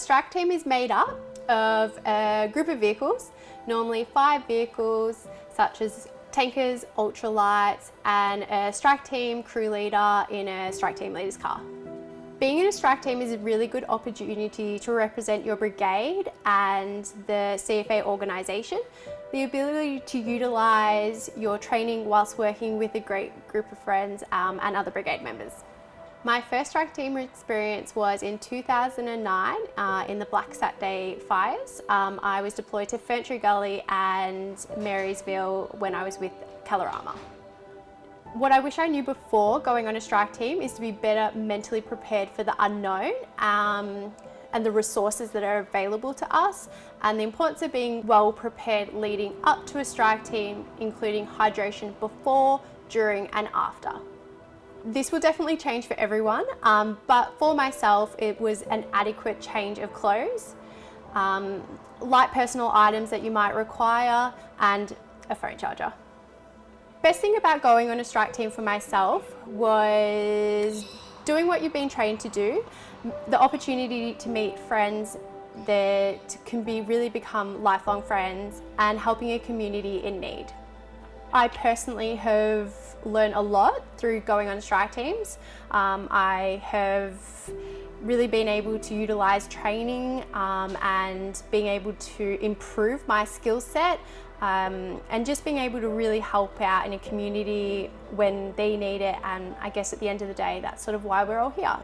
Strike team is made up of a group of vehicles, normally five vehicles such as tankers, ultralights and a strike team crew leader in a strike team leader's car. Being in a strike team is a really good opportunity to represent your brigade and the CFA organisation. The ability to utilise your training whilst working with a great group of friends um, and other brigade members. My first strike team experience was in 2009 uh, in the Black Saturday fires. Um, I was deployed to Ferntree Gully and Marysville when I was with Kalorama. What I wish I knew before going on a strike team is to be better mentally prepared for the unknown um, and the resources that are available to us and the importance of being well prepared leading up to a strike team including hydration before, during and after. This will definitely change for everyone um, but for myself it was an adequate change of clothes, um, light personal items that you might require and a phone charger. Best thing about going on a strike team for myself was doing what you've been trained to do, the opportunity to meet friends that can be really become lifelong friends and helping a community in need. I personally have learned a lot through going on strike teams. Um, I have really been able to utilise training um, and being able to improve my skill set um, and just being able to really help out in a community when they need it and I guess at the end of the day that's sort of why we're all here.